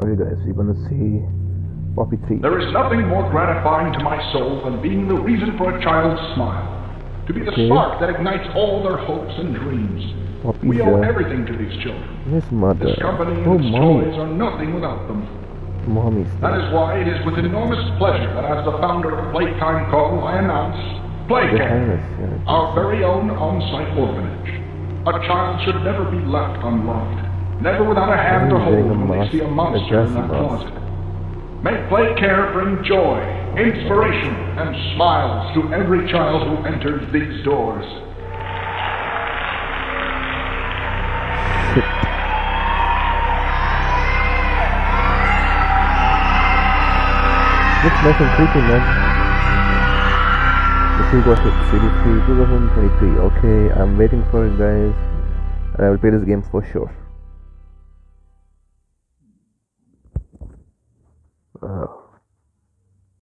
Alright guys, we're gonna see Poppy 3. There is nothing more gratifying to my soul than being the reason for a child's smile. To be the Okay. spark that ignites all their hopes and dreams. We owe everything to these children. His mother. This company and Oh, its mommy. toys are nothing without them. Mommy's That is why it is with enormous pleasure that as the founder of Playtime Co., I announce Playcare, our very own on-site orphanage. A child should never be left unloved, never without a hand to hold a when they see a monster in mask. closet. May Playcare bring joy, inspiration, and smiles to every child who enters these doors. Looks nice and creepy, man. Let's see what it CD3 2023. Okay, I'm waiting for it, guys. And I will play this game for sure.